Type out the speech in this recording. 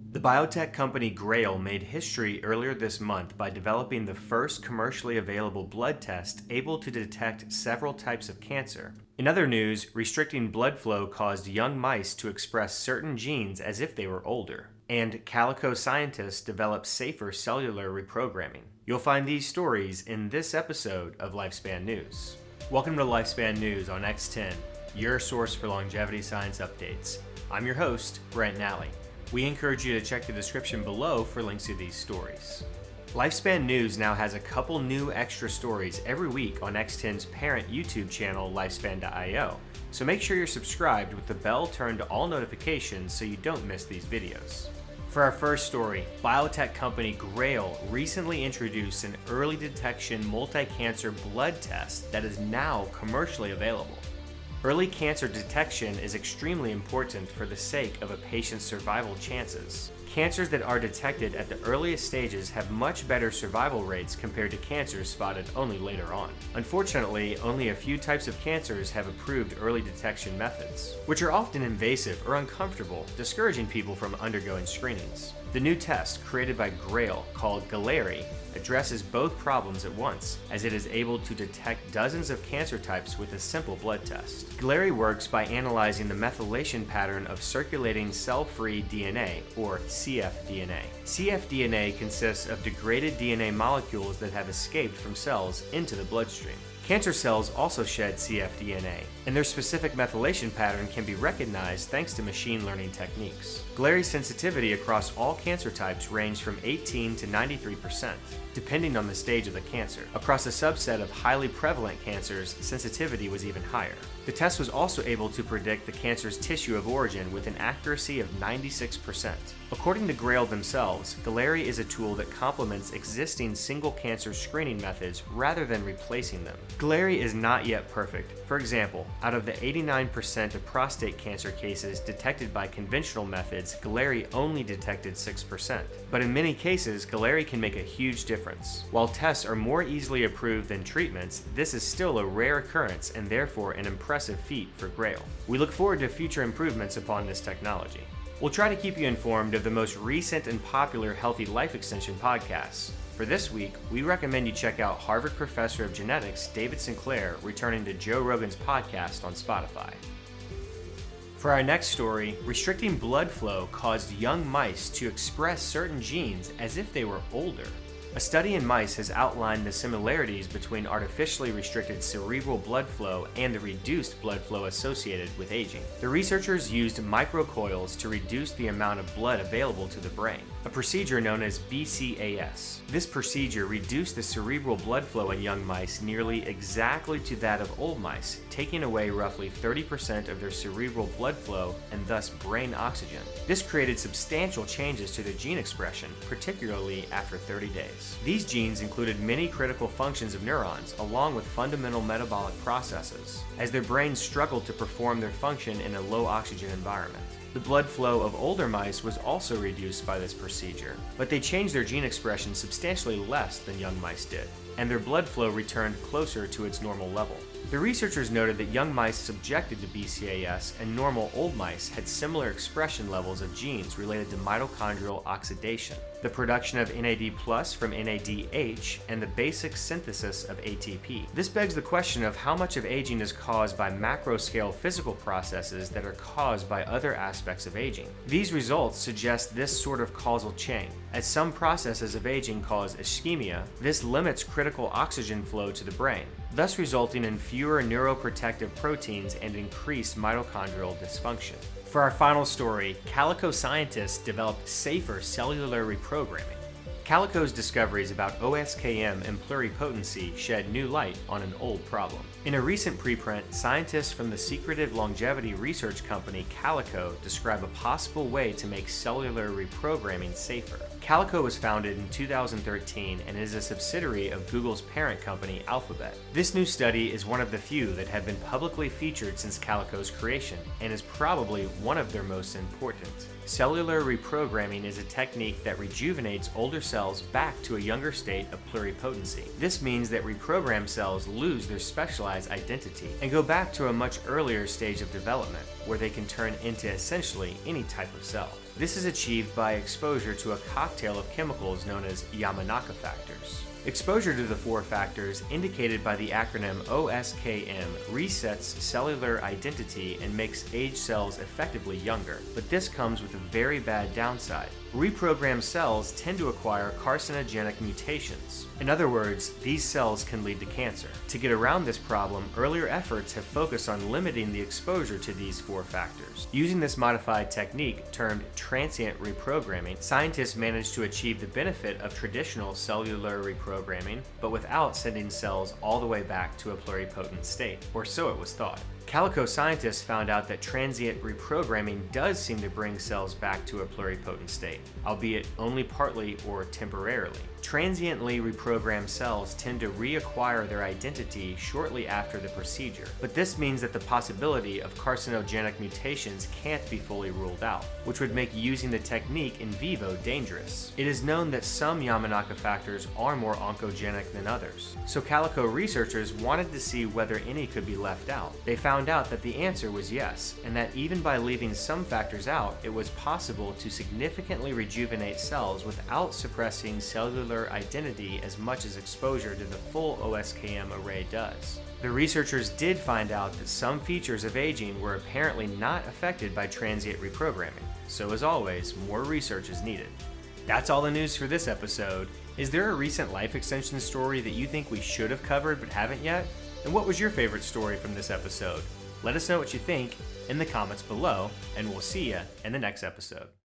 The biotech company Grail made history earlier this month by developing the first commercially available blood test able to detect several types of cancer. In other news, restricting blood flow caused young mice to express certain genes as if they were older. And Calico scientists developed safer cellular reprogramming. You'll find these stories in this episode of Lifespan News. Welcome to Lifespan News on X10, your source for longevity science updates. I'm your host, Brent Nally. We encourage you to check the description below for links to these stories. Lifespan News now has a couple new extra stories every week on X10's parent YouTube channel, Lifespan.io, so make sure you're subscribed with the bell turned to all notifications so you don't miss these videos. For our first story, biotech company Grail recently introduced an early detection multi-cancer blood test that is now commercially available. Early cancer detection is extremely important for the sake of a patient's survival chances. Cancers that are detected at the earliest stages have much better survival rates compared to cancers spotted only later on. Unfortunately, only a few types of cancers have approved early detection methods, which are often invasive or uncomfortable, discouraging people from undergoing screenings. The new test, created by Grail, called Galleri, addresses both problems at once, as it is able to detect dozens of cancer types with a simple blood test. Galleri works by analyzing the methylation pattern of circulating cell-free DNA, or cfDNA. cfDNA consists of degraded DNA molecules that have escaped from cells into the bloodstream. Cancer cells also shed cfDNA, and their specific methylation pattern can be recognized thanks to machine learning techniques. Galleri's sensitivity across all cancer types ranged from 18 to 93%, depending on the stage of the cancer. Across a subset of highly prevalent cancers, sensitivity was even higher. The test was also able to predict the cancer's tissue of origin with an accuracy of 96%. According to Grail themselves, Galleri is a tool that complements existing single cancer screening methods rather than replacing them. Galleri is not yet perfect. For example, out of the 89% of prostate cancer cases detected by conventional methods, Galleri only detected 6%. But in many cases, Galleri can make a huge difference. While tests are more easily approved than treatments, this is still a rare occurrence and therefore an impressive feat for Grail. We look forward to future improvements upon this technology. We'll try to keep you informed of the most recent and popular healthy life extension podcasts. For this week, we recommend you check out Harvard professor of genetics David Sinclair returning to Joe Rogan's podcast on Spotify. For our next story, restricting blood flow caused young mice to express certain genes as if they were older. A study in mice has outlined the similarities between artificially restricted cerebral blood flow and the reduced blood flow associated with aging. The researchers used microcoils to reduce the amount of blood available to the brain, a procedure known as BCAS. This procedure reduced the cerebral blood flow in young mice nearly exactly to that of old mice, taking away roughly 30% of their cerebral blood flow and thus brain oxygen. This created substantial changes to their gene expression, particularly after 30 days. These genes included many critical functions of neurons, along with fundamental metabolic processes, as their brains struggled to perform their function in a low oxygen environment. The blood flow of older mice was also reduced by this procedure, but they changed their gene expression substantially less than young mice did, and their blood flow returned closer to its normal level. The researchers noted that young mice subjected to BCAS and normal old mice had similar expression levels of genes related to mitochondrial oxidation, the production of NAD plus from NADH, and the basic synthesis of ATP. This begs the question of how much of aging is caused by macro-scale physical processes that are caused by other aspects of aging. These results suggest this sort of causal chain. As some processes of aging cause ischemia, this limits critical oxygen flow to the brain thus resulting in fewer neuroprotective proteins and increased mitochondrial dysfunction. For our final story, Calico scientists developed safer cellular reprogramming. Calico's discoveries about OSKM and pluripotency shed new light on an old problem. In a recent preprint, scientists from the secretive longevity research company Calico describe a possible way to make cellular reprogramming safer. Calico was founded in 2013 and is a subsidiary of Google's parent company Alphabet. This new study is one of the few that have been publicly featured since Calico's creation and is probably one of their most important. Cellular reprogramming is a technique that rejuvenates older cells back to a younger state of pluripotency. This means that reprogrammed cells lose their specialized identity and go back to a much earlier stage of development where they can turn into essentially any type of cell. This is achieved by exposure to a cocktail of chemicals known as Yamanaka factors. Exposure to the four factors, indicated by the acronym OSKM, resets cellular identity and makes aged cells effectively younger. But this comes with a very bad downside. Reprogrammed cells tend to acquire carcinogenic mutations. In other words, these cells can lead to cancer. To get around this problem, earlier efforts have focused on limiting the exposure to these four factors. Using this modified technique, termed transient reprogramming, scientists managed to achieve the benefit of traditional cellular reprogramming, but without sending cells all the way back to a pluripotent state, or so it was thought. Calico scientists found out that transient reprogramming does seem to bring cells back to a pluripotent state, albeit only partly or temporarily. Transiently reprogrammed cells tend to reacquire their identity shortly after the procedure, but this means that the possibility of carcinogenic mutations can't be fully ruled out, which would make using the technique in vivo dangerous. It is known that some Yamanaka factors are more oncogenic than others, so Calico researchers wanted to see whether any could be left out. They found out that the answer was yes, and that even by leaving some factors out, it was possible to significantly rejuvenate cells without suppressing cellular identity as much as exposure to the full OSKM array does. The researchers did find out that some features of aging were apparently not affected by transient reprogramming, so as always, more research is needed. That's all the news for this episode. Is there a recent life extension story that you think we should have covered but haven't yet? And what was your favorite story from this episode? Let us know what you think in the comments below, and we'll see you in the next episode.